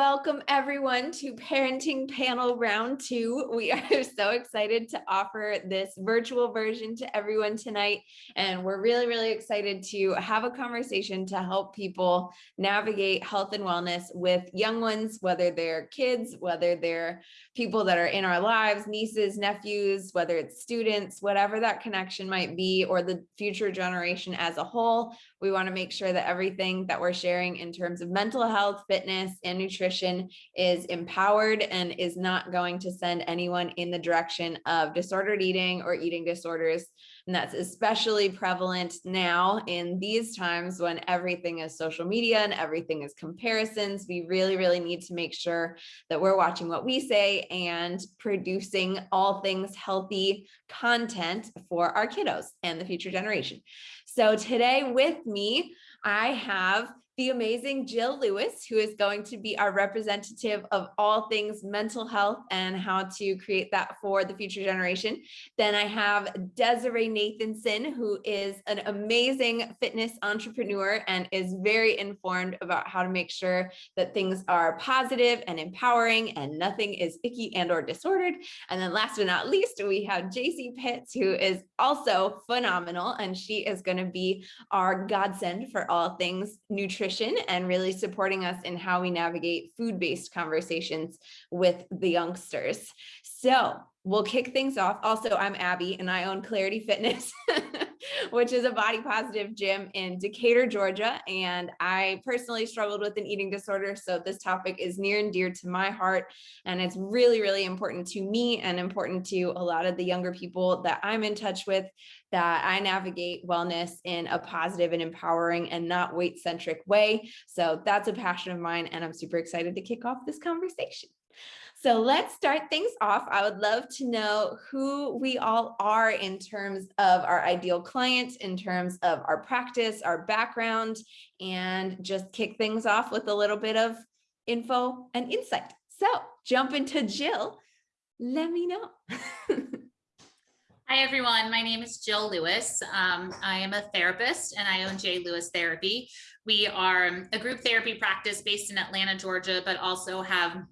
Welcome everyone to Parenting Panel Round Two. We are so excited to offer this virtual version to everyone tonight. And we're really, really excited to have a conversation to help people navigate health and wellness with young ones, whether they're kids, whether they're people that are in our lives, nieces, nephews, whether it's students, whatever that connection might be, or the future generation as a whole. We want to make sure that everything that we're sharing in terms of mental health, fitness, and nutrition is empowered and is not going to send anyone in the direction of disordered eating or eating disorders. And that's especially prevalent now in these times when everything is social media and everything is comparisons. We really, really need to make sure that we're watching what we say and producing all things healthy content for our kiddos and the future generation. So today with me, I have the amazing Jill Lewis, who is going to be our representative of all things mental health and how to create that for the future generation. Then I have Desiree Nathanson, who is an amazing fitness entrepreneur and is very informed about how to make sure that things are positive and empowering and nothing is icky and or disordered. And then last but not least, we have JC Pitts, who is also phenomenal and she is going to be our godsend for all things nutrition nutrition and really supporting us in how we navigate food-based conversations with the youngsters. So we'll kick things off. Also, I'm Abby and I own Clarity Fitness, which is a body positive gym in Decatur, Georgia. And I personally struggled with an eating disorder. So this topic is near and dear to my heart. And it's really, really important to me and important to a lot of the younger people that I'm in touch with that I navigate wellness in a positive and empowering and not weight centric way. So that's a passion of mine. And I'm super excited to kick off this conversation. So let's start things off. I would love to know who we all are in terms of our ideal client, in terms of our practice, our background, and just kick things off with a little bit of info and insight. So jump into Jill. Let me know. Hi, everyone. My name is Jill Lewis. Um, I am a therapist and I own J. Lewis Therapy. We are a group therapy practice based in Atlanta, Georgia, but also have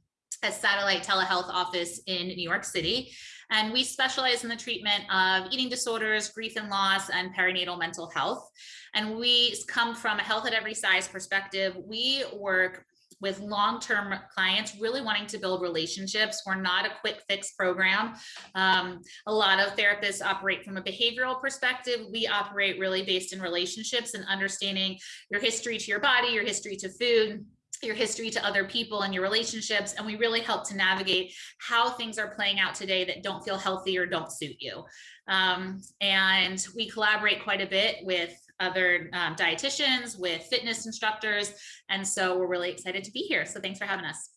a satellite telehealth office in New York City. And we specialize in the treatment of eating disorders, grief and loss, and perinatal mental health. And we come from a health at every size perspective. We work with long-term clients really wanting to build relationships. We're not a quick fix program. Um, a lot of therapists operate from a behavioral perspective. We operate really based in relationships and understanding your history to your body, your history to food, your history to other people and your relationships and we really help to navigate how things are playing out today that don't feel healthy or don't suit you. Um, and we collaborate quite a bit with other um, dietitians with fitness instructors and so we're really excited to be here. So thanks for having us.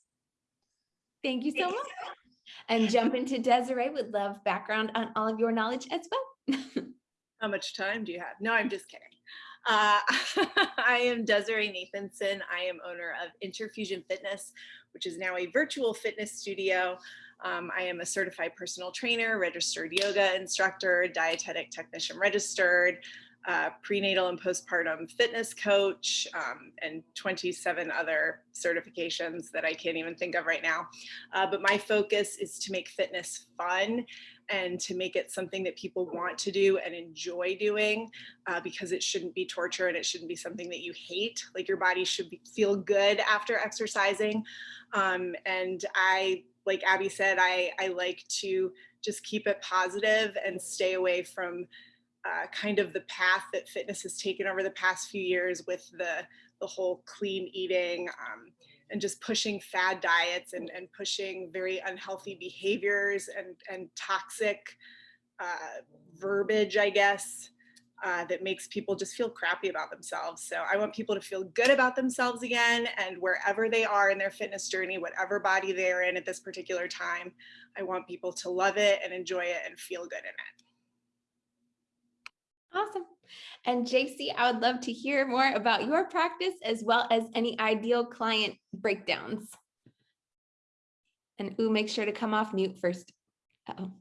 Thank you so much. And jump into Desiree would love background on all of your knowledge as well. How much time do you have? No I'm just kidding uh, I am Desiree Nathanson. I am owner of Interfusion Fitness, which is now a virtual fitness studio. Um, I am a certified personal trainer, registered yoga instructor, dietetic technician registered, uh, prenatal and postpartum fitness coach, um, and 27 other certifications that I can't even think of right now. Uh, but my focus is to make fitness fun and to make it something that people want to do and enjoy doing uh, because it shouldn't be torture and it shouldn't be something that you hate. Like your body should be, feel good after exercising. Um, and I, like Abby said, I, I like to just keep it positive and stay away from uh, kind of the path that fitness has taken over the past few years with the, the whole clean eating, um, and just pushing fad diets and, and pushing very unhealthy behaviors and, and toxic uh, verbiage, I guess, uh, that makes people just feel crappy about themselves. So I want people to feel good about themselves again and wherever they are in their fitness journey, whatever body they're in at this particular time, I want people to love it and enjoy it and feel good in it. Awesome. And JC, I would love to hear more about your practice as well as any ideal client breakdowns. And ooh, make sure to come off mute first. Uh -oh.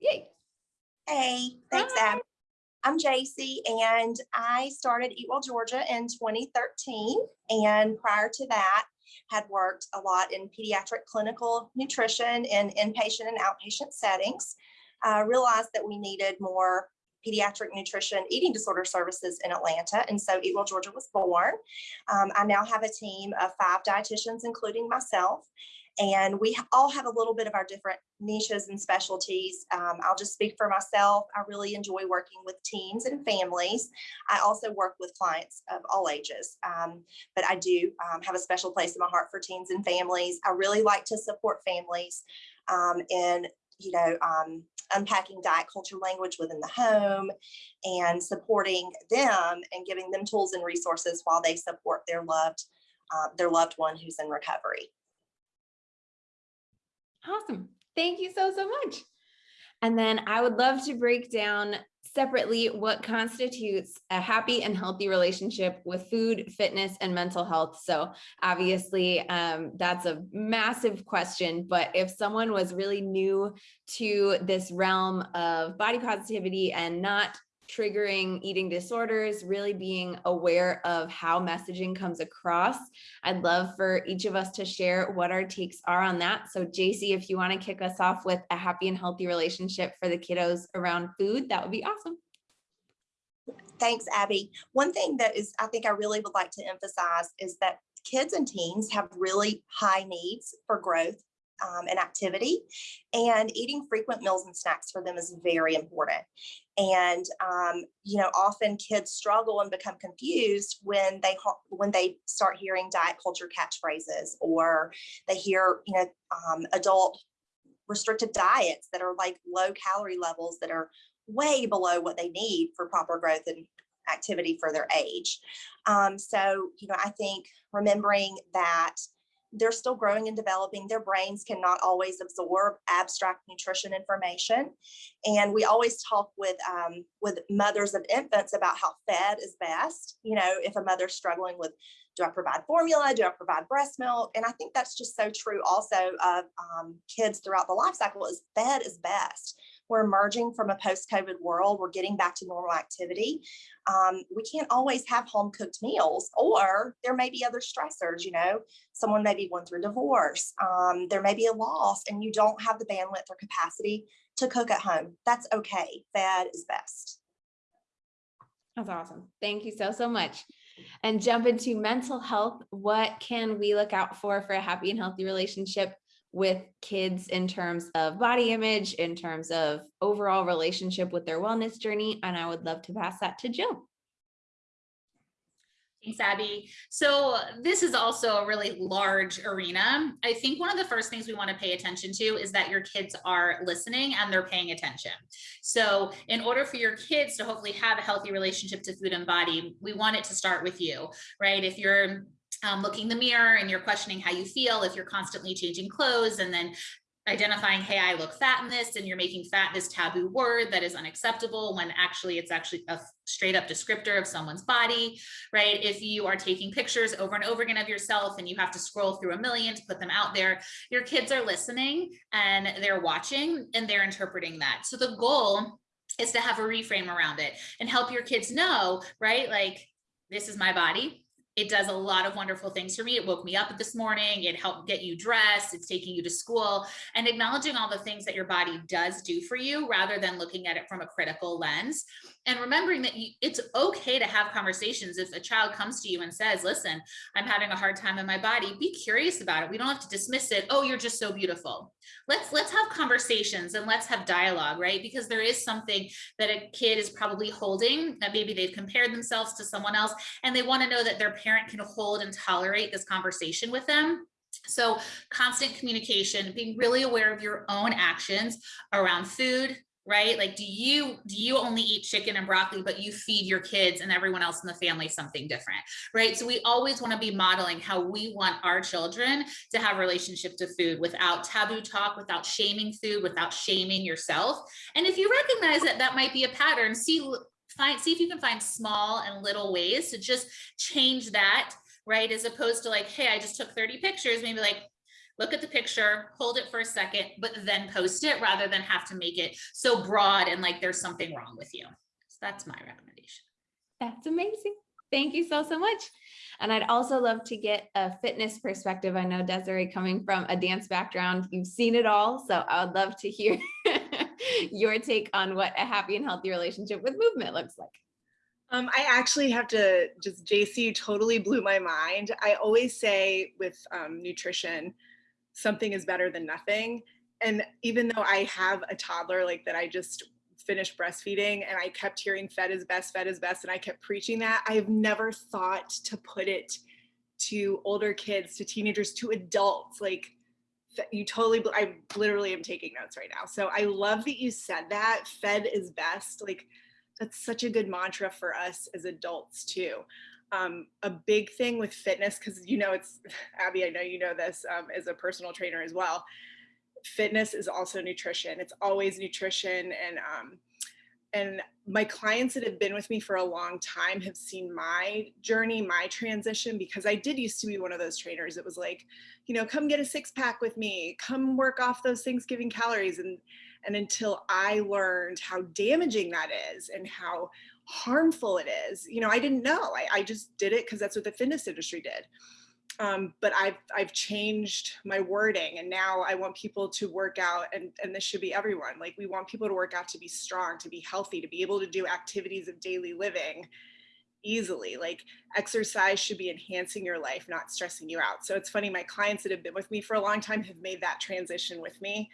Yay. Hey, thanks, Ab. I'm Jacy, and I started Eat Well Georgia in 2013. And prior to that, had worked a lot in pediatric clinical nutrition in inpatient and outpatient settings. I realized that we needed more pediatric nutrition eating disorder services in Atlanta, and so Eat Well Georgia was born. Um, I now have a team of five dietitians, including myself, and we all have a little bit of our different niches and specialties. Um, I'll just speak for myself. I really enjoy working with teens and families. I also work with clients of all ages, um, but I do um, have a special place in my heart for teens and families. I really like to support families um, in, you know, um, unpacking diet culture language within the home and supporting them and giving them tools and resources while they support their loved, uh, their loved one who's in recovery. Awesome. Thank you so, so much. And then I would love to break down separately what constitutes a happy and healthy relationship with food, fitness, and mental health. So obviously, um, that's a massive question, but if someone was really new to this realm of body positivity and not triggering eating disorders, really being aware of how messaging comes across. I'd love for each of us to share what our takes are on that. So Jacy, if you want to kick us off with a happy and healthy relationship for the kiddos around food, that would be awesome. Thanks, Abby. One thing that is, I think I really would like to emphasize is that kids and teens have really high needs for growth um, and activity, and eating frequent meals and snacks for them is very important. And um, you know, often kids struggle and become confused when they when they start hearing diet culture catchphrases, or they hear you know um, adult restrictive diets that are like low calorie levels that are way below what they need for proper growth and activity for their age. Um, so, you know, I think remembering that they're still growing and developing. Their brains cannot always absorb abstract nutrition information. And we always talk with um, with mothers of infants about how fed is best. You know, if a mother's struggling with, do I provide formula? Do I provide breast milk? And I think that's just so true also of um, kids throughout the life cycle is fed is best we're emerging from a post-COVID world. We're getting back to normal activity. Um, we can't always have home cooked meals, or there may be other stressors. You know, someone may be going through divorce. Um, there may be a loss, and you don't have the bandwidth or capacity to cook at home. That's okay. Fed is best. That's awesome. Thank you so, so much. And jump into mental health. What can we look out for for a happy and healthy relationship with kids in terms of body image, in terms of overall relationship with their wellness journey. And I would love to pass that to Jill. Thanks, Abby. So this is also a really large arena. I think one of the first things we want to pay attention to is that your kids are listening and they're paying attention. So in order for your kids to hopefully have a healthy relationship to food and body, we want it to start with you, right? If you're um, looking the mirror and you're questioning how you feel if you're constantly changing clothes and then identifying, hey, I look fat in this, and you're making fat this taboo word that is unacceptable when actually it's actually a straight up descriptor of someone's body, right? If you are taking pictures over and over again of yourself and you have to scroll through a million to put them out there, your kids are listening and they're watching and they're interpreting that. So the goal is to have a reframe around it and help your kids know, right? Like, this is my body it does a lot of wonderful things for me. It woke me up this morning. It helped get you dressed. It's taking you to school and acknowledging all the things that your body does do for you rather than looking at it from a critical lens. And remembering that you, it's okay to have conversations. If a child comes to you and says, listen, I'm having a hard time in my body, be curious about it. We don't have to dismiss it. Oh, you're just so beautiful. Let's, let's have conversations and let's have dialogue, right? Because there is something that a kid is probably holding that maybe they've compared themselves to someone else and they want to know that their parent can hold and tolerate this conversation with them. So constant communication, being really aware of your own actions around food, right? Like, do you do you only eat chicken and broccoli, but you feed your kids and everyone else in the family something different, right? So we always want to be modeling how we want our children to have relationship to food without taboo talk, without shaming food, without shaming yourself. And if you recognize that that might be a pattern, see find see if you can find small and little ways to just change that right as opposed to like hey i just took 30 pictures maybe like look at the picture hold it for a second but then post it rather than have to make it so broad and like there's something wrong with you so that's my recommendation. That's amazing. Thank you so, so much. And I'd also love to get a fitness perspective. I know Desiree coming from a dance background, you've seen it all. So I would love to hear your take on what a happy and healthy relationship with movement looks like. Um, I actually have to just, JC totally blew my mind. I always say with um, nutrition, something is better than nothing. And even though I have a toddler like that, I just finished breastfeeding and I kept hearing fed is best, fed is best. And I kept preaching that. I've never thought to put it to older kids, to teenagers, to adults. Like you totally, I literally am taking notes right now. So I love that you said that fed is best. Like that's such a good mantra for us as adults too. Um, a big thing with fitness, because you know, it's Abby, I know you know this um, as a personal trainer as well fitness is also nutrition. It's always nutrition and um, and my clients that have been with me for a long time have seen my journey, my transition, because I did used to be one of those trainers it was like, you know, come get a six pack with me, come work off those Thanksgiving calories. And, and until I learned how damaging that is and how harmful it is, you know, I didn't know. I, I just did it because that's what the fitness industry did um, but I've, I've changed my wording and now I want people to work out and, and this should be everyone. Like we want people to work out to be strong, to be healthy, to be able to do activities of daily living easily. Like exercise should be enhancing your life, not stressing you out. So it's funny, my clients that have been with me for a long time have made that transition with me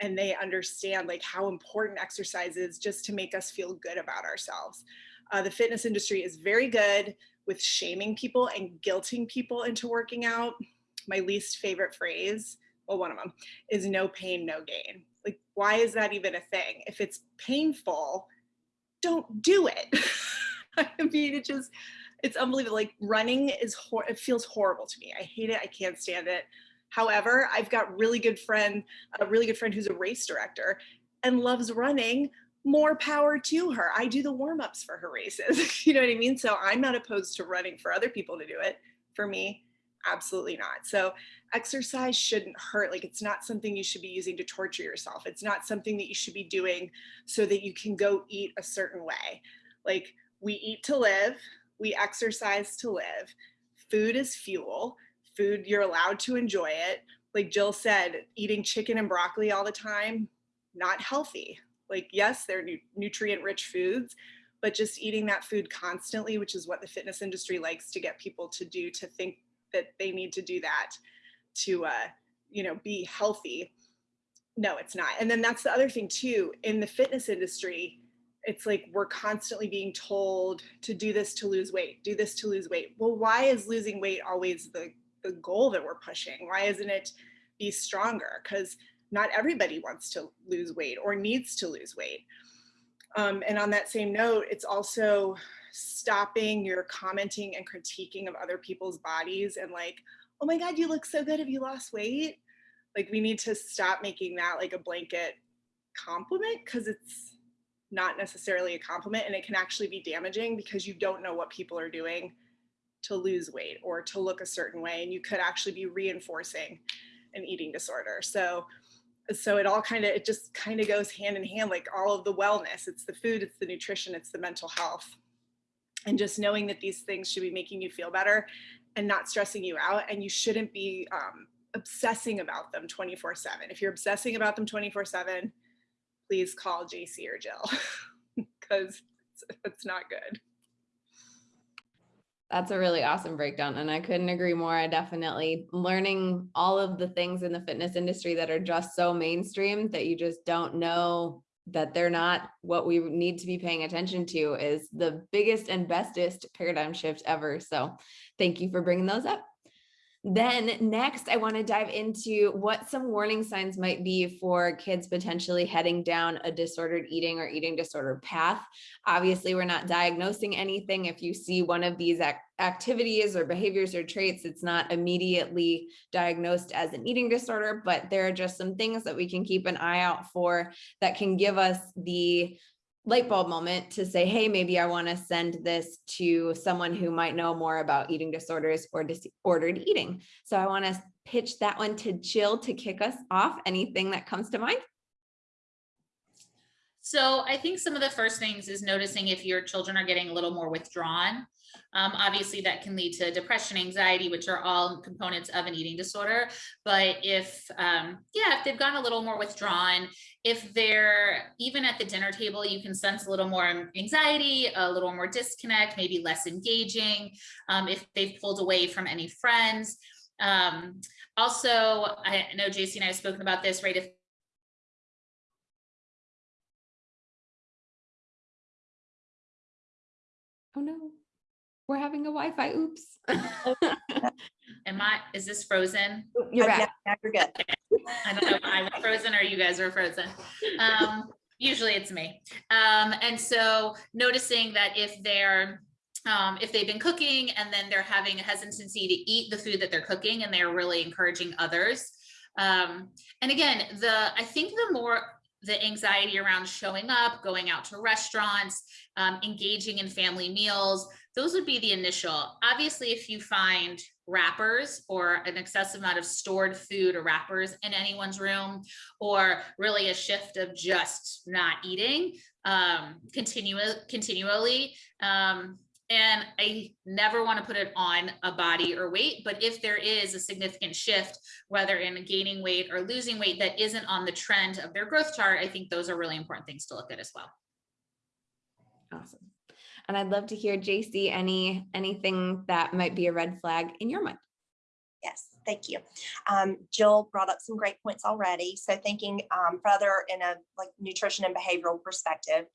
and they understand like how important exercise is just to make us feel good about ourselves. Uh, the fitness industry is very good with shaming people and guilting people into working out. My least favorite phrase, well, one of them is no pain, no gain. Like, why is that even a thing? If it's painful, don't do it. I mean, it just, it's unbelievable. Like running is, it feels horrible to me. I hate it. I can't stand it. However, I've got really good friend, a really good friend who's a race director and loves running more power to her. I do the warm-ups for her races. you know what I mean? So I'm not opposed to running for other people to do it. For me, absolutely not. So exercise shouldn't hurt. Like it's not something you should be using to torture yourself. It's not something that you should be doing so that you can go eat a certain way. Like we eat to live, we exercise to live. Food is fuel. Food, you're allowed to enjoy it. Like Jill said, eating chicken and broccoli all the time, not healthy. Like, yes, they're nu nutrient rich foods, but just eating that food constantly, which is what the fitness industry likes to get people to do, to think that they need to do that to, uh, you know, be healthy. No, it's not. And then that's the other thing too, in the fitness industry, it's like we're constantly being told to do this to lose weight, do this to lose weight. Well, why is losing weight always the, the goal that we're pushing? Why isn't it be stronger? Because not everybody wants to lose weight or needs to lose weight. Um, and on that same note, it's also stopping your commenting and critiquing of other people's bodies and like, oh my God, you look so good. Have you lost weight? Like we need to stop making that like a blanket compliment because it's not necessarily a compliment and it can actually be damaging because you don't know what people are doing to lose weight or to look a certain way and you could actually be reinforcing an eating disorder. So so it all kind of it just kind of goes hand in hand like all of the wellness. It's the food it's the nutrition it's the mental health. And just knowing that these things should be making you feel better and not stressing you out and you shouldn't be um, obsessing about them 24 7 if you're obsessing about them 24 7 please call jc or jill because it's, not good that's a really awesome breakdown. And I couldn't agree more. I definitely learning all of the things in the fitness industry that are just so mainstream that you just don't know that they're not what we need to be paying attention to is the biggest and bestest paradigm shift ever. So thank you for bringing those up. Then next, I want to dive into what some warning signs might be for kids potentially heading down a disordered eating or eating disorder path. Obviously, we're not diagnosing anything. If you see one of these ac activities or behaviors or traits, it's not immediately diagnosed as an eating disorder, but there are just some things that we can keep an eye out for that can give us the light bulb moment to say, hey, maybe I want to send this to someone who might know more about eating disorders or disordered eating. So I want to pitch that one to Jill to kick us off. Anything that comes to mind? So I think some of the first things is noticing if your children are getting a little more withdrawn. Um, obviously, that can lead to depression, anxiety, which are all components of an eating disorder. But if, um, yeah, if they've gotten a little more withdrawn, if they're even at the dinner table, you can sense a little more anxiety, a little more disconnect, maybe less engaging. Um, if they've pulled away from any friends. Um, also, I know JC and I have spoken about this, right? If Oh, no. We're having a Wi-Fi. Oops. am I, is this frozen? You're back. now- now You're good. I don't know if I'm frozen or you guys are frozen. Um, usually it's me. Um, and so noticing that if they're, um, if they've been cooking and then they're having a hesitancy to eat the food that they're cooking and they're really encouraging others. Um, and again, the, I think the more the anxiety around showing up, going out to restaurants, um, engaging in family meals, those would be the initial. Obviously, if you find wrappers or an excessive amount of stored food or wrappers in anyone's room, or really a shift of just not eating um, continually. Um, and I never want to put it on a body or weight, but if there is a significant shift, whether in gaining weight or losing weight that isn't on the trend of their growth chart, I think those are really important things to look at as well. Awesome. And I'd love to hear JC, any, anything that might be a red flag in your mind. Yes, thank you. Um, Jill brought up some great points already. So thinking um, further in a like nutrition and behavioral perspective,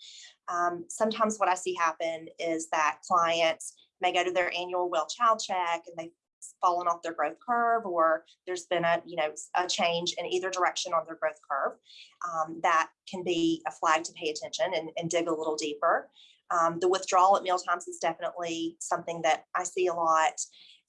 um, sometimes what I see happen is that clients may go to their annual well child check and they've fallen off their growth curve or there's been a you know a change in either direction on their growth curve um, that can be a flag to pay attention and, and dig a little deeper um, the withdrawal at meal times is definitely something that i see a lot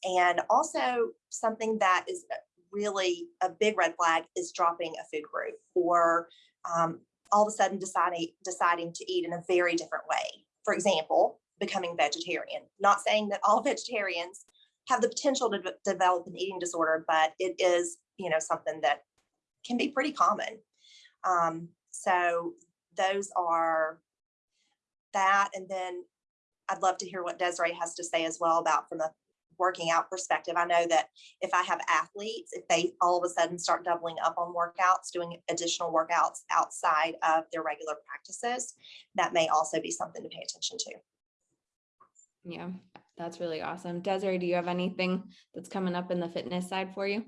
and also something that is really a big red flag is dropping a food group or um, all of a sudden deciding deciding to eat in a very different way. For example, becoming vegetarian. Not saying that all vegetarians have the potential to de- develop an eating disorder, but it is, you know, something that can be pretty common. Um, so those are that, and then I'd love to hear what Desiree has to say as well about from a working out perspective. I know that if I have athletes, if they all of a sudden start doubling up on workouts, doing additional workouts outside of their regular practices, that may also be something to pay attention to. Yeah, that's really awesome. Desiree, do you have anything that's coming up in the fitness side for you?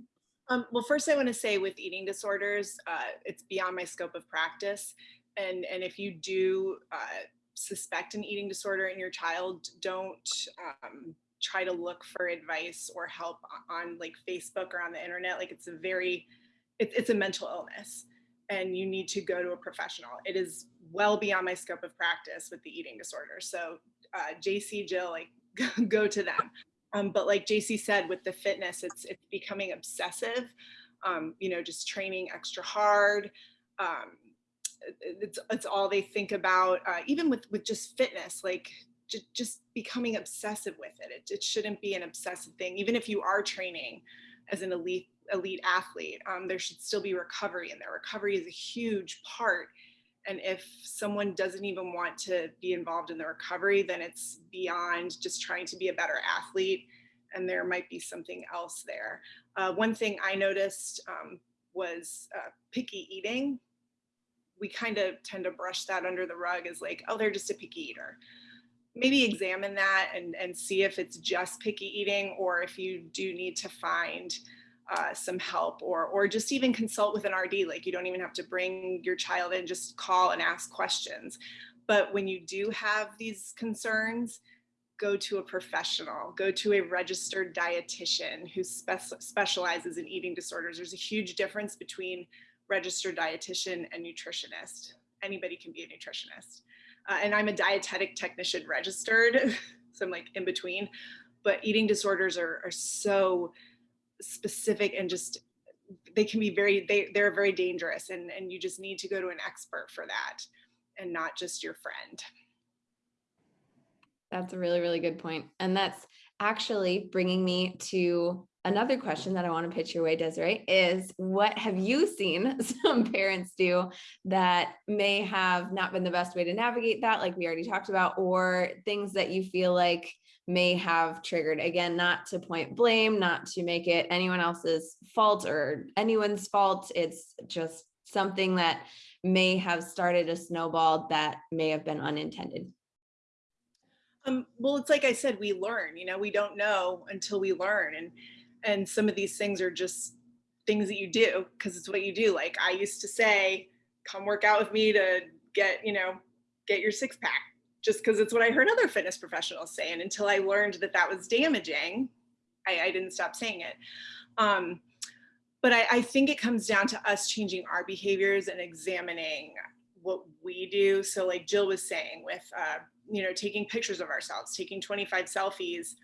Um, well, first I want to say with eating disorders, uh, it's beyond my scope of practice. And, and if you do uh, suspect an eating disorder in your child, don't um, try to look for advice or help on like Facebook or on the internet. Like it's a very, it, it's a mental illness and you need to go to a professional. It is well beyond my scope of practice with the eating disorder. So uh, JC, Jill, like go to them. Um, but like JC said, with the fitness, it's it's becoming obsessive. Um, you know, just training extra hard. Um, it's it's all they think about. Uh, even with with just fitness, like just becoming obsessive with it. it. It shouldn't be an obsessive thing. Even if you are training as an elite elite athlete, um, there should still be recovery and there. Recovery is a huge part and if someone doesn't even want to be involved in the recovery, then it's beyond just trying to be a better athlete. And there might be something else there. Uh, one thing I noticed um, was uh, picky eating. We kind of tend to brush that under the rug as like, oh, they're just a picky eater. Maybe examine that and, and see if it's just picky eating or if you do need to find uh, some help or or just even consult with an RD. Like you don't even have to bring your child in, just call and ask questions. But when you do have these concerns, go to a professional, go to a registered dietitian who spe- specializes in eating disorders. There's a huge difference between registered dietitian and nutritionist. Anybody can be a nutritionist. Uh, and I'm a dietetic technician registered, so I'm like in between. But eating disorders are, are so specific and just they can be very they they're very dangerous and and you just need to go to an expert for that and not just your friend That's a really, really good. And that's actually bringing me to another question that I want to pitch your way, Desiree, is what have you seen some parents do that may have not been the best way to navigate that, like we already talked about, or things that you feel like may have triggered? Again, not to point blame, not to make it anyone else's fault or anyone's fault. It's just something that may have started a snowball that may have been unintended. Um, well, it's like I said, we learn, you know, we don't know until we learn. And, and some of these things are just things that you do because it's what you do. Like I used to say, come work out with me to get, you know, get your six pack just because it's what I heard other fitness professionals say. And until I learned that that was damaging, I, I didn't stop saying it. Um, but I, I think it comes down to us changing our behaviors and examining what we do. So like Jill was saying with, uh, you know, taking pictures of ourselves, taking 25 selfies,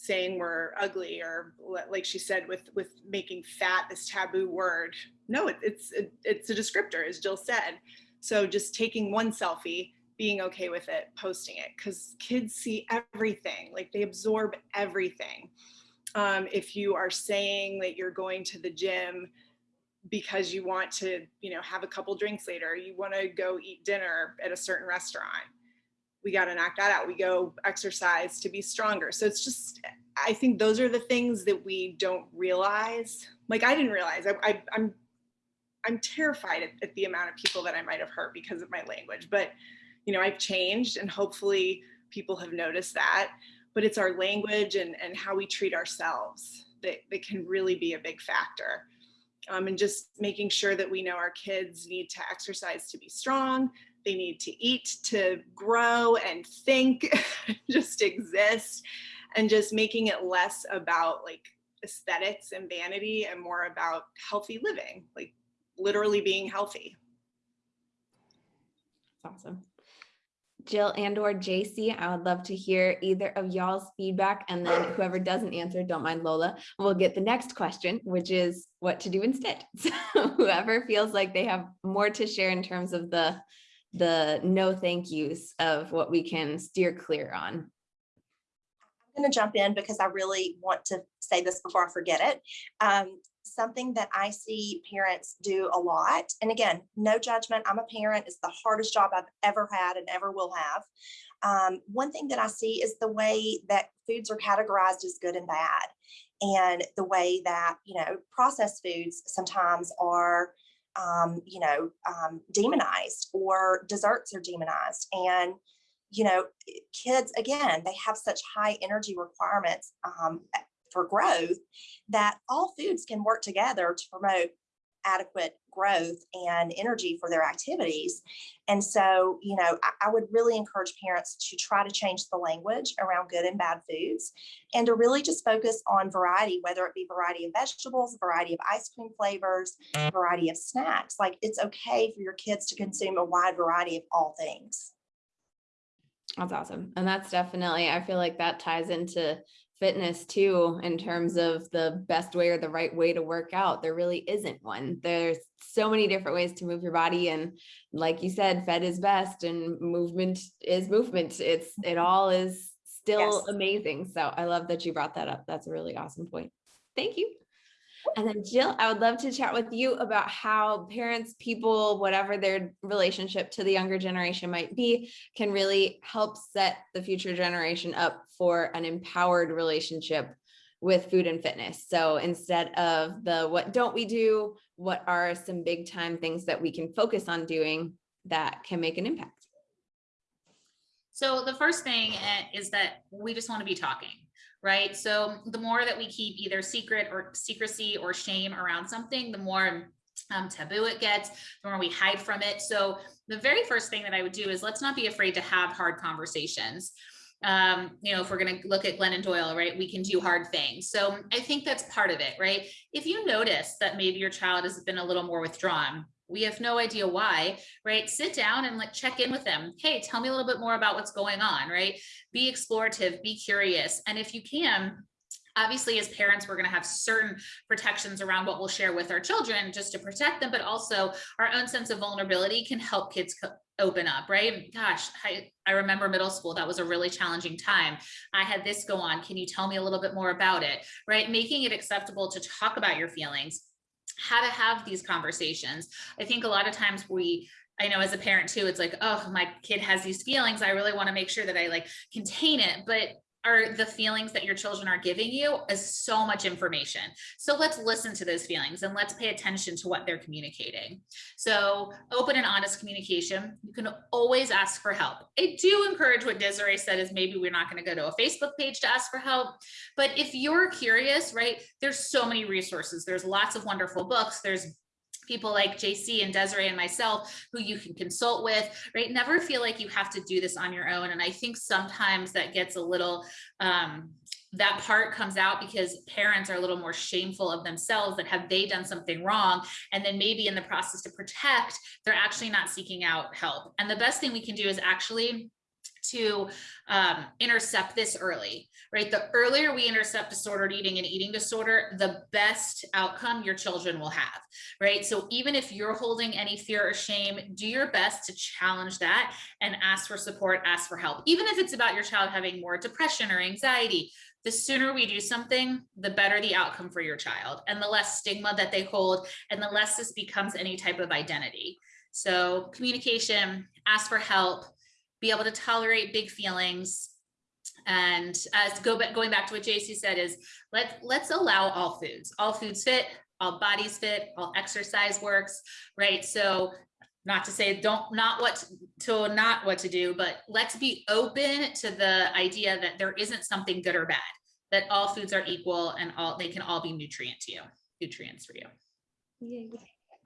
saying we're ugly or like she said with with making fat this taboo word no it, it's it, it's a descriptor as jill said so just taking one selfie being okay with it posting it because kids see everything like they absorb everything um, if you are saying that you're going to the gym because you want to you know have a couple drinks later you want to go eat dinner at a certain restaurant we got to knock that out. We go exercise to be stronger. So it's just, I think those are the things that we don't realize. Like I didn't realize I, I, I'm, I'm terrified at, at the amount of people that I might have hurt because of my language, but you know, I've changed and hopefully people have noticed that, but it's our language and, and how we treat ourselves that, that can really be a big factor. Um, and just making sure that we know our kids need to exercise to be strong, they need to eat to grow and think, just exist, and just making it less about like aesthetics and vanity and more about healthy living, like literally being healthy. That's awesome. Jill and or JC, I would love to hear either of y'all's feedback and then whoever doesn't answer, don't mind Lola, we'll get the next question, which is what to do instead. So whoever feels like they have more to share in terms of the the no thank yous of what we can steer clear on. I'm going to jump in because I really want to say this before I forget it. Um, something that I see parents do a lot, and again, no judgment. I'm a parent. It's the hardest job I've ever had and ever will have. Um, one thing that I see is the way that foods are categorized as good and bad, and the way that you know processed foods sometimes are um, you know, um, demonized or desserts are demonized. And, you know, kids, again, they have such high energy requirements um, for growth that all foods can work together to promote adequate growth and energy for their activities. And so, you know, I, I, would really encourage parents to try to change the language around good and bad foods and to really just focus on variety, whether it be variety of vegetables, variety of ice cream flavors, variety of snacks. Like it's okay for your kids to consume a wide variety of all things. That's awesome. And that's definitely, I feel like that ties into fitness too in terms of the best way or the right way to work out there really isn't one. There's so many different ways to move your body and like you said fed is best and movement is movement. It's it mm-hmm. all is still yes. amazing. So i love that you brought that up. That's a really awesome point. Thank you and then Jill, I would love to chat with you about how parents, people, whatever their relationship to the younger generation might be, can really help set the future generation up for an empowered relationship with food and fitness. So instead of the what don't we do, what are some big time things that we can focus on doing that can make an impact? So the first thing eh, is that we just want to be talking right? So the more that we keep either secret or secrecy or shame around something, the more um, taboo it gets, the more we hide from it. So the very first thing that I would do is let's not be afraid to have hard conversations. Um, you know, if we're going to look at Glennon Doyle, right, we can do hard things. So I think that's part of it, right? If you notice that maybe your child has been a little more withdrawn, we have no idea why, right? Sit down and like check in with them. Hey, tell me a little bit more about what's going on, right? Be explorative, be curious. And if you can, obviously as parents we're going to have certain protections around what we'll share with our children just to protect them but also our own sense of vulnerability can help kids open up right gosh I, I remember middle school that was a really challenging time i had this go on can you tell me a little bit more about it right making it acceptable to talk about your feelings how to have these conversations i think a lot of times we I know as a parent too, it's like, oh, my kid has these feelings. I really want to make sure that I like contain it. But are the feelings that your children are giving you is so much information. So let's listen to those feelings and let's pay attention to what they're communicating. So open and honest communication. You can always ask for help. I do encourage what Desiree said is maybe we're not going to go to a Facebook page to ask for help. But if you're curious, right, there's so many resources. There's lots of wonderful books. There's people like JC and Desiree and myself who you can consult with, right? Never feel like you have to do this on your own. And I think sometimes that gets a little, um, that part comes out because parents are a little more shameful of themselves that have they done something wrong and then maybe in the process to protect they're actually not seeking out help and the best thing we can do is actually to um, intercept this early, right? The earlier we intercept disordered eating and eating disorder, the best outcome your children will have, right? So even if you're holding any fear or shame, do your best to challenge that and ask for support, ask for help. Even if it's about your child having more depression or anxiety, the sooner we do something, the better the outcome for your child and the less stigma that they hold and the less this becomes any type of identity. So communication, ask for help, be able to tolerate big feelings. And as go back, going back to what JC said is let, let's allow all foods, all foods fit, all bodies fit, all exercise works, right? So not to say don't not what to not what to do, but let's be open to the idea that there isn't something good or bad, that all foods are equal and all they can all be nutrient to you, nutrients for you.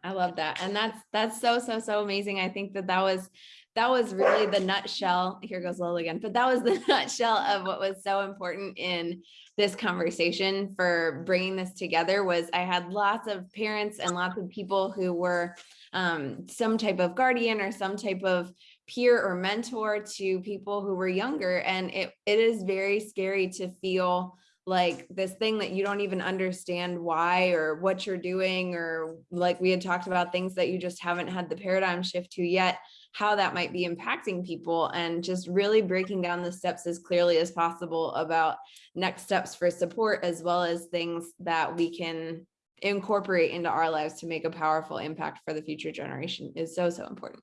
I love that. And that's, that's so, so, so amazing. I think that that was, that was really the nutshell. Here goes Lil again, but that was the nutshell of what was so important in this conversation for bringing this together was I had lots of parents and lots of people who were um, some type of guardian or some type of peer or mentor to people who were younger. And it, it is very scary to feel like this thing that you don't even understand why or what you're doing or like we had talked about things that you just haven't had the paradigm shift to yet how that might be impacting people and just really breaking down the steps as clearly as possible about next steps for support as well as things that we can incorporate into our lives to make a powerful impact for the future generation is so so important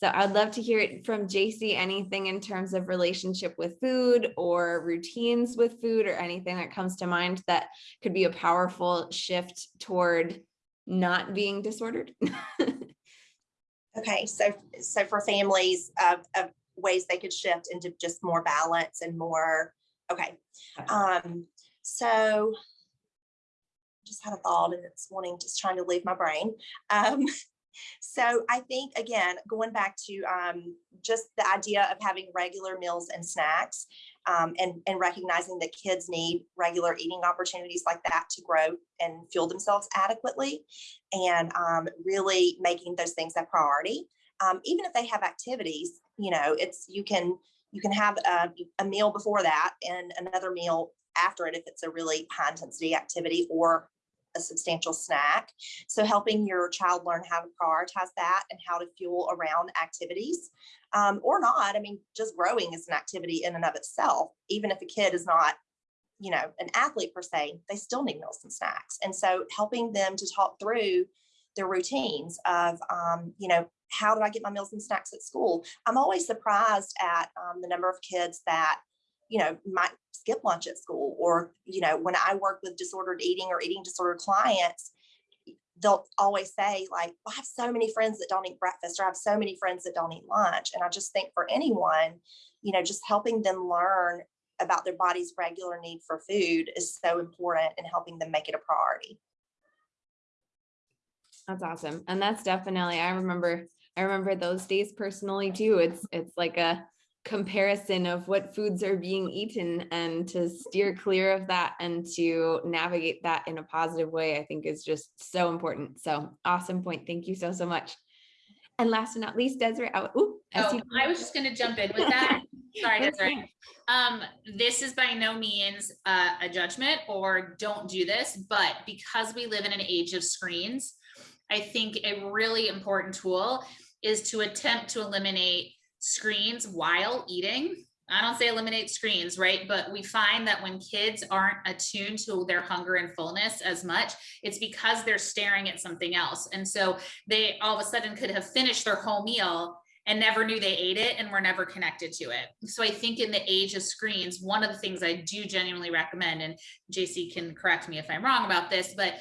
so I'd love to hear it from JC, anything in terms of relationship with food or routines with food or anything that comes to mind that could be a powerful shift toward not being disordered. Okay, so, so for families of, of ways they could shift into just more balance and more, okay. Um, so just had a thought and it's wanting, just trying to leave my brain. Um, so I think, again, going back to um, just the idea of having regular meals and snacks um, and, and recognizing that kids need regular eating opportunities like that to grow and fuel themselves adequately and um, really making those things a priority. Um, even if they have activities, you know, it's you can you can have a, a meal before that and another meal after it if it's a really high intensity activity or a substantial snack. So helping your child learn how to prioritize that and how to fuel around activities um, or not. I mean, just growing is an activity in and of itself. Even if a kid is not, you know, an athlete per se, they still need meals and snacks. And so helping them to talk through their routines of, um, you know, how do I get my meals and snacks at school? I'm always surprised at um, the number of kids that you know, might skip lunch at school or, you know, when I work with disordered eating or eating disorder clients, they'll always say like, I have so many friends that don't eat breakfast or I have so many friends that don't eat lunch. And I just think for anyone, you know, just helping them learn about their body's regular need for food is so important and helping them make it a priority. That's awesome. And that's definitely, I remember, I remember those days personally too. It's, it's like a, comparison of what foods are being eaten and to steer clear of that and to navigate that in a positive way, I think is just so important. So awesome point. Thank you so, so much. And last but not least, Desiree, oh, ooh, Oh, I was just going to jump in with that. Sorry, that's. Um, this is by no means uh, a judgment or don't do this, but because we live in an age of screens, I think a really important tool is to attempt to eliminate screens while eating. I don't say eliminate screens, right? But we find that when kids aren't attuned to their hunger and fullness as much, it's because they're staring at something else. And so they all of a sudden could have finished their whole meal and never knew they ate it and were never connected to it. So I think in the age of screens, one of the things I do genuinely recommend, and JC can correct me if I'm wrong about this, but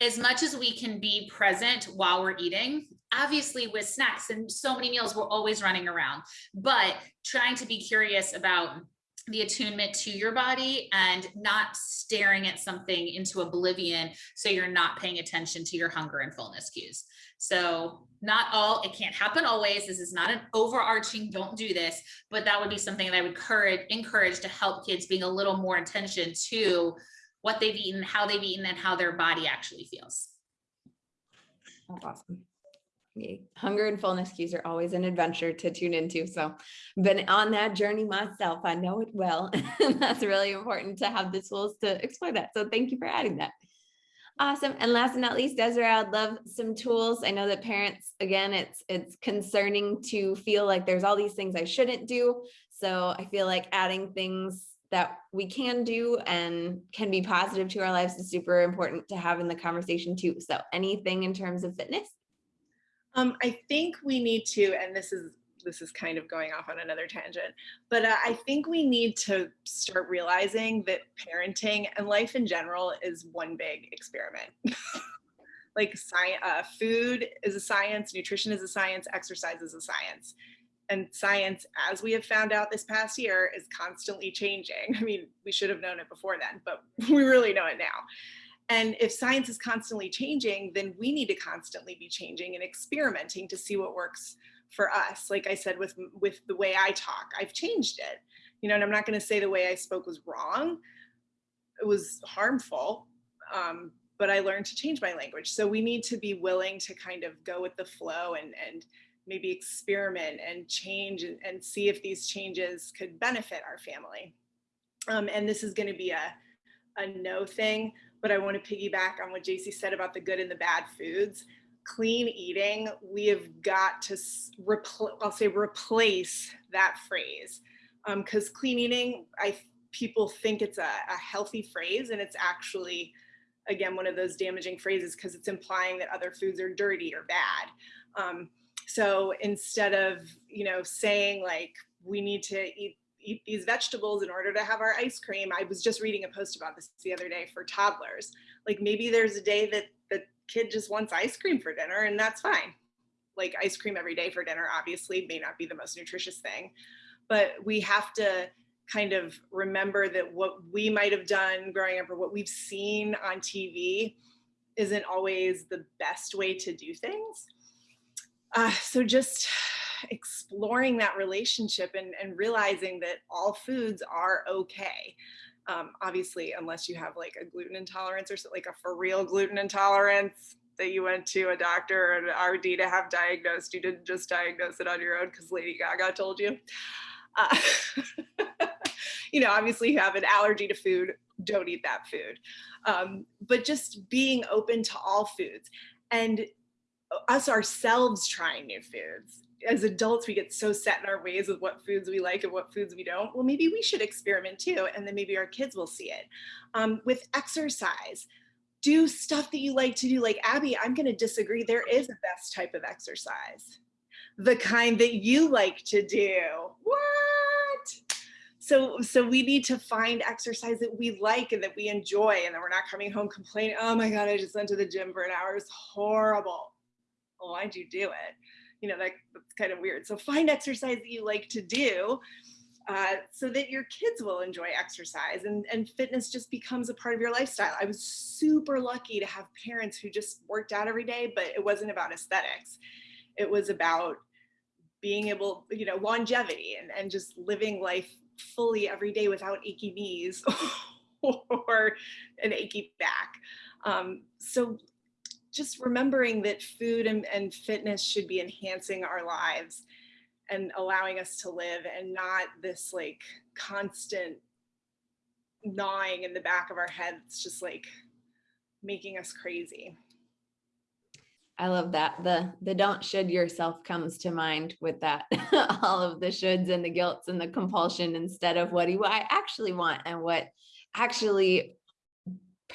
as much as we can be present while we're eating, obviously with snacks and so many meals, we're always running around, but trying to be curious about the attunement to your body and not staring at something into oblivion so you're not paying attention to your hunger and fullness cues. So not all, it can't happen always. This is not an overarching, don't do this, but that would be something that I would encourage, encourage to help kids being a little more attention to what they've eaten, how they've eaten, and how their body actually feels. That's awesome. Hunger and fullness cues are always an adventure to tune into. So been on that journey myself. I know it well. That's really important to have the tools to explore that. So thank you for adding that. Awesome. And last but not least, Desiree, I'd love some tools. I know that parents, again, it's it's concerning to feel like there's all these things I shouldn't do. So I feel like adding things that we can do and can be positive to our lives is super important to have in the conversation too. So anything in terms of fitness? Um, I think we need to, and this is this is kind of going off on another tangent, but uh, I think we need to start realizing that parenting and life in general is one big experiment. like science, uh, food is a science, nutrition is a science, exercise is a science. And science, as we have found out this past year, is constantly changing. I mean, we should have known it before then, but we really know it now. And if science is constantly changing, then we need to constantly be changing and experimenting to see what works for us. Like I said, with, with the way I talk, I've changed it. You know, and I'm not going to say the way I spoke was wrong. It was harmful, um, but I learned to change my language. So we need to be willing to kind of go with the flow and, and maybe experiment and change and, and see if these changes could benefit our family. Um, and this is going to be a, a no thing but I want to piggyback on what JC said about the good and the bad foods. Clean eating, we have got to, I'll say replace that phrase. Because um, clean eating, I people think it's a, a healthy phrase and it's actually, again, one of those damaging phrases because it's implying that other foods are dirty or bad. Um, so instead of, you know, saying like, we need to eat eat these vegetables in order to have our ice cream. I was just reading a post about this the other day for toddlers. Like maybe there's a day that the kid just wants ice cream for dinner and that's fine. Like ice cream every day for dinner obviously may not be the most nutritious thing, but we have to kind of remember that what we might have done growing up or what we've seen on TV isn't always the best way to do things. Uh, so just exploring that relationship and, and realizing that all foods are okay. Um, obviously, unless you have like a gluten intolerance or like a for real gluten intolerance that you went to a doctor or an RD to have diagnosed. You didn't just diagnose it on your own because Lady Gaga told you. Uh, you know, obviously you have an allergy to food, don't eat that food. Um, but just being open to all foods and us ourselves trying new foods as adults, we get so set in our ways of what foods we like and what foods we don't. Well, maybe we should experiment too, and then maybe our kids will see it. Um, with exercise, do stuff that you like to do. Like Abby, I'm going to disagree. There is a best type of exercise, the kind that you like to do. What? So, so we need to find exercise that we like and that we enjoy, and that we're not coming home complaining, oh my God, I just went to the gym for an hour. It's horrible. Why'd you do it? You know, that, that's kind of weird. So find exercise that you like to do uh, so that your kids will enjoy exercise and, and fitness just becomes a part of your lifestyle. I was super lucky to have parents who just worked out every day, but it wasn't about aesthetics. It was about being able, you know, longevity and, and just living life fully every day without achy knees or an achy back. Um, so just remembering that food and, and fitness should be enhancing our lives and allowing us to live and not this like constant gnawing in the back of our head. It's just like making us crazy. I love that. The the don't should yourself comes to mind with that. All of the shoulds and the guilts and the compulsion instead of what do I actually want and what actually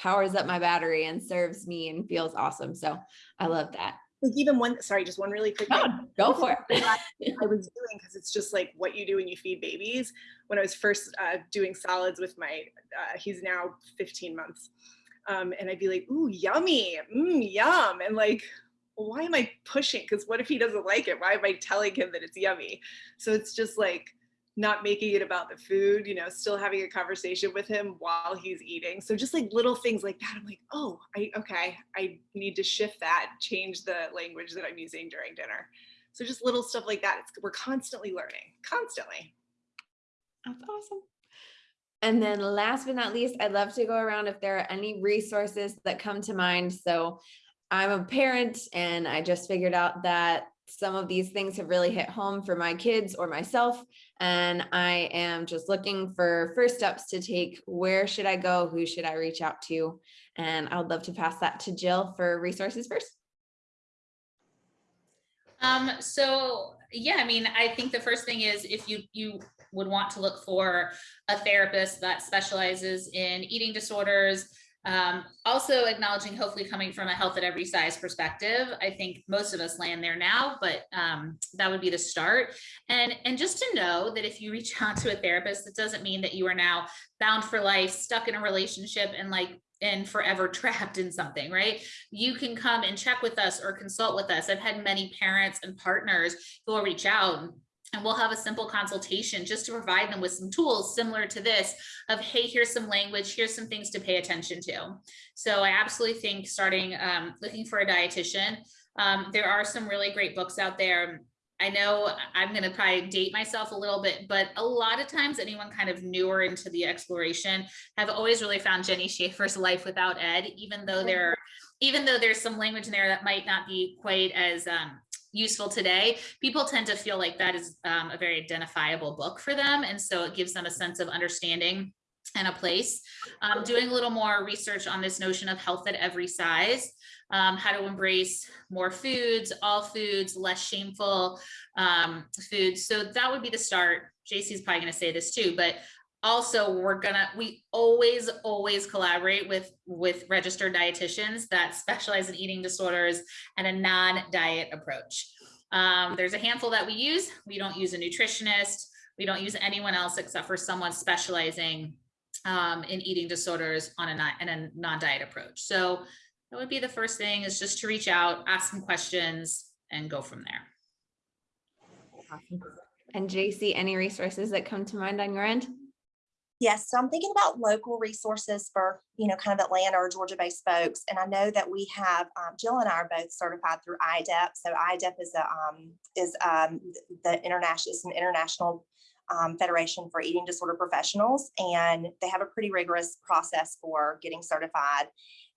powers up my battery and serves me and feels awesome. So I love that. Like even one, sorry, just one really quick thing. Go for it. I was doing because it's just like what you do when you feed babies. When I was first uh, doing solids with my, uh, he's now 15 months, um, and I'd be like, "Ooh, yummy, mm, yum," and like, why am I pushing? Because what if he doesn't like it? Why am I telling him that it's yummy? So it's just like not making it about the food, you know, still having a conversation with him while he's eating. So just like little things like that. I'm like, oh, I okay, I need to shift that, change the language that I'm using during dinner. So just little stuff like that. It's, we're constantly learning, constantly. That's awesome. And then last but not least, I'd love to go around if there are any resources that come to mind. So I'm a parent and I just figured out that some of these things have really hit home for my kids or myself. And I am just looking for first steps to take. Where should I go? Who should I reach out to? And I would love to pass that to Jill for resources first. Um, so yeah, I mean, I think the first thing is if you you would want to look for a therapist that specializes in eating disorders, um, also acknowledging hopefully coming from a health at every size perspective. I think most of us land there now, but um, that would be the start. And, and just to know that if you reach out to a therapist, it doesn't mean that you are now bound for life, stuck in a relationship and like and forever trapped in something, right? You can come and check with us or consult with us. I've had many parents and partners who will reach out and we'll have a simple consultation just to provide them with some tools similar to this of, hey, here's some language, here's some things to pay attention to. So I absolutely think starting um, looking for a dietitian. Um, there are some really great books out there. I know I'm going to probably date myself a little bit, but a lot of times anyone kind of newer into the exploration have always really found Jenni Schaefer's Life Without Ed, even though there, even though there's some language in there that might not be quite as um, useful today, people tend to feel like that is um, a very identifiable book for them. And so it gives them a sense of understanding and a place. Um, doing a little more research on this notion of health at every size, um, how to embrace more foods, all foods, less shameful um, foods. So that would be the start. JC's probably gonna say this too, but also we're gonna we always always collaborate with with registered dietitians that specialize in eating disorders and a non-diet approach. Um, there's a handful that we use. We don't use a nutritionist. We don't use anyone else except for someone specializing um, in eating disorders on a, in a non-diet approach. So that would be the first thing is just to reach out ask some questions and go from there. And JC, any resources that come to mind on your end? Yes, so I'm thinking about local resources for, you know, kind of Atlanta or Georgia-based folks. And I know that we have, um, Jill and I are both certified through IDEP. So IDEP is a um, is um, the international, it's an international um, Federation for Eating Disorder Professionals, and they have a pretty rigorous process for getting certified.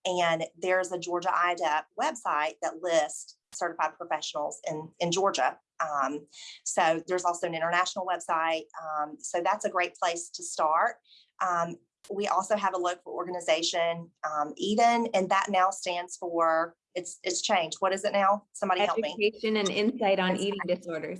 And there's a Georgia IDEP website that lists certified professionals in, in Georgia. Um, so there's also an international website. Um, so that's a great place to start. Um, we also have a local organization, um, EDIN, and that now stands for, it's it's changed. What is it now? Somebody help me. Education and insight on eating disorders.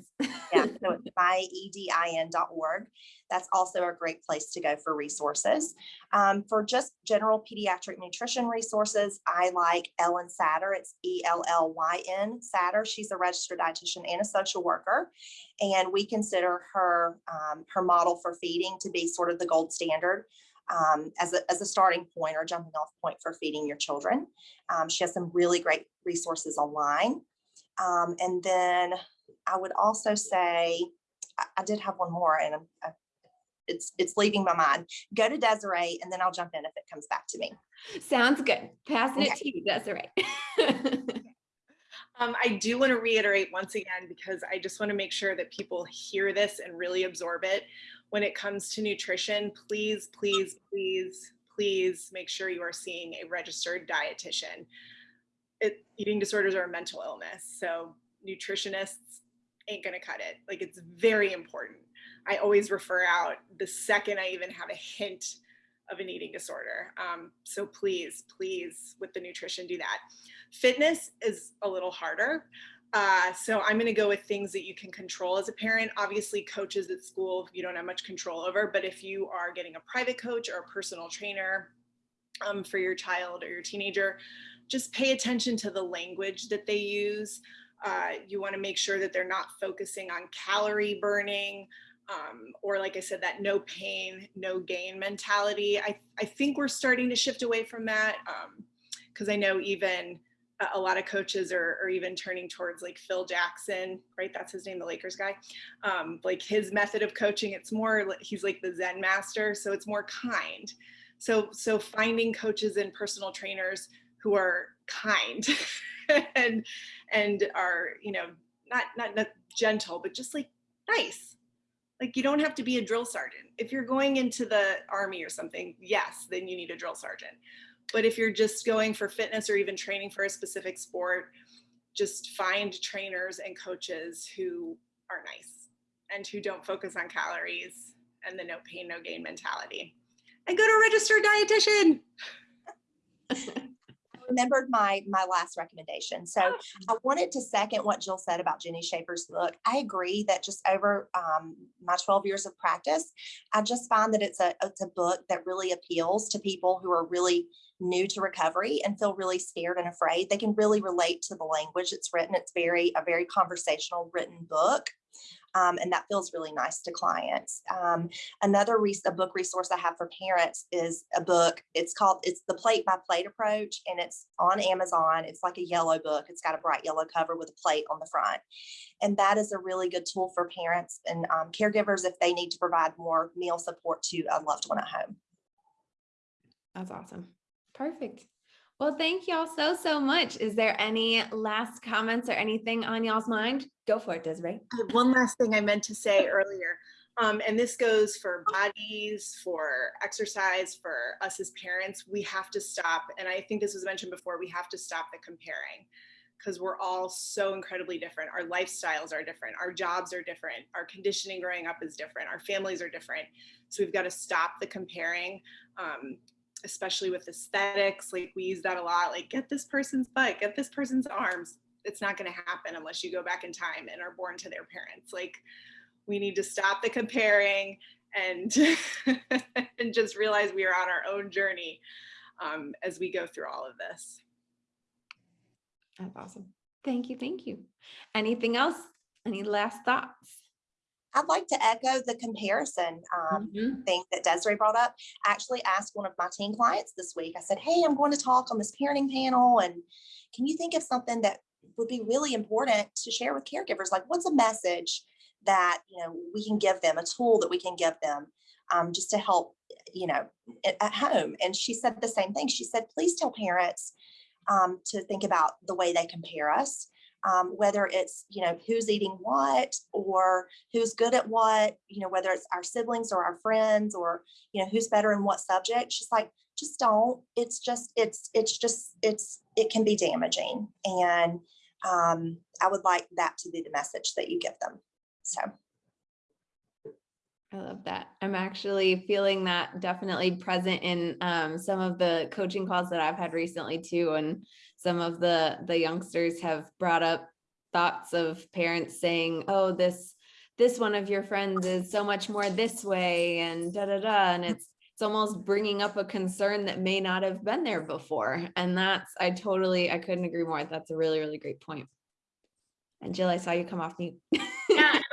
Yeah, so it's myedin.org. That's also a great place to go for resources. Um, for just general pediatric nutrition resources, I like Ellyn Satter. It's E-L-L-Y-N Satter. She's a registered dietitian and a social worker. And we consider her, um, her model for feeding to be sort of the gold standard um, as, a, as a starting point or jumping off point for feeding your children. Um, she has some really great resources online. Um, and then I would also say, I, I did have one more and I'm, I, it's it's leaving my mind. Go to Desiree and then I'll jump in if it comes back to me. Sounds good. Passing it to you, Desiree. Um, I do want to reiterate once again, because I just want to make sure that people hear this and really absorb it. When it comes to nutrition, please, please, please, please make sure you are seeing a registered dietitian. It, eating disorders are a mental illness, so nutritionists ain't gonna cut it. Like it's very important. I always refer out the second I even have a hint of an eating disorder. Um, so please, please, with the nutrition, do that. Fitness is a little harder. Uh, so I'm going to go with things that you can control as a parent. Obviously, coaches at school you don't have much control over, but if you are getting a private coach or a personal trainer um, for your child or your teenager, just pay attention to the language that they use. Uh, you want to make sure that they're not focusing on calorie burning um, or like I said, that no pain, no gain mentality. I, I think we're starting to shift away from that because um, I know even a lot of coaches are, are, even turning towards like Phil Jackson, right? That's his name, the Lakers guy. Um, like his method of coaching, it's more, he's like the Zen master. So it's more kind. So, so finding coaches and personal trainers who are kind and, and are, you know, not, not, not gentle, but just like nice. Like you don't have to be a drill sergeant. If you're going into the army or something, yes, then you need a drill sergeant but if you're just going for fitness or even training for a specific sport, just find trainers and coaches who are nice and who don't focus on calories and the no pain, no gain mentality. And go to a registered dietitian. remembered my my last recommendation. So oh. I wanted to second what Jill said about Jenni Schaefer's book. I agree that just over um, my 12 years of practice, I just find that it's a it's a book that really appeals to people who are really new to recovery and feel really scared and afraid. They can really relate to the language it's written. It's very a very conversational written book. Um, and that feels really nice to clients. Um, another a book resource I have for parents is a book. It's called it's the plate by plate approach, and it's on Amazon. It's like a yellow book. It's got a bright yellow cover with a plate on the front, and that is a really good tool for parents and um, caregivers if they need to provide more meal support to a loved one at home. That's awesome. Perfect. Well, thank y'all so, so much. Is there any last comments or anything on y'all's mind? Go for it, Desiree. One last thing I meant to say earlier, um, and this goes for bodies, for exercise, for us as parents, we have to stop. And I think this was mentioned before, we have to stop the comparing because we're all so incredibly different. Our lifestyles are different. Our jobs are different. Our conditioning growing up is different. Our families are different. So we've got to stop the comparing. Um, especially with aesthetics, like we use that a lot, like get this person's butt, get this person's arms. It's not going to happen unless you go back in time and are born to their parents. Like we need to stop the comparing and and just realize we are on our own journey um, as we go through all of this. That's awesome. Thank you. Thank you. Anything else? Any last thoughts? I'd like to echo the comparison um, mm -hmm. thing that Desiree brought up. I actually asked one of my teen clients this week, I said, hey, I'm going to talk on this parenting panel and can you think of something that would be really important to share with caregivers? Like what's a message that, you know, we can give them, a tool that we can give them um, just to help, you know, at home. And she said the same thing. She said, please tell parents um, to think about the way they compare us um, whether it's, you know, who's eating what or who's good at what, you know, whether it's our siblings or our friends or, you know, who's better in what subject. She's like, just don't. It's just, it's, it's just, it's, it can be damaging. And um, I would like that to be the message that you give them. So. I love that. I'm actually feeling that definitely present in um, some of the coaching calls that I've had recently too. And some of the, the youngsters have brought up thoughts of parents saying, oh, this, this one of your friends is so much more this way and da, da, da. And it's, it's almost bringing up a concern that may not have been there before. And that's, I totally, I couldn't agree more. That's a really, really great point. And Jill, I saw you come off mute.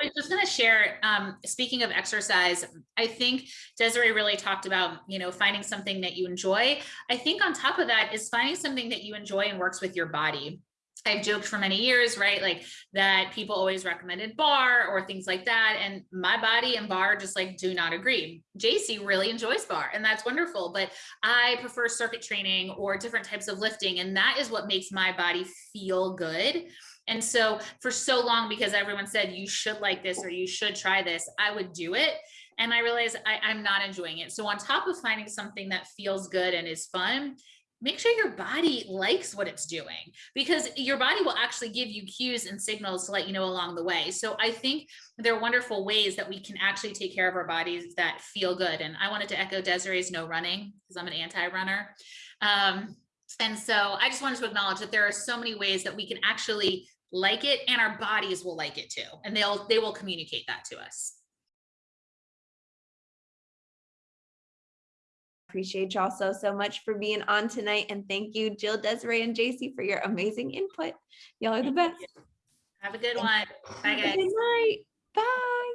I was just going to share, um, speaking of exercise, I think Desiree really talked about, you know, finding something that you enjoy. I think on top of that is finding something that you enjoy and works with your body. I've joked for many years, right? Like that people always recommended barre or things like that. And my body and barre just like do not agree. JC really enjoys barre and that's wonderful, but I prefer circuit training or different types of lifting. And that is what makes my body feel good. And so for so long, because everyone said you should like this or you should try this, I would do it. And I realized I, I'm not enjoying it. So on top of finding something that feels good and is fun, make sure your body likes what it's doing because your body will actually give you cues and signals to let you know along the way. So I think there are wonderful ways that we can actually take care of our bodies that feel good. And I wanted to echo Desiree's no running because I'm an anti-runner. Um, and so I just wanted to acknowledge that there are so many ways that we can actually like it and our bodies will like it too. And they'll, they will communicate that to us. Appreciate y'all so, so much for being on tonight. And thank you, Jill, Desiree, and JC for your amazing input. Y'all are the best. Have a good one. Bye guys. Good night. Bye.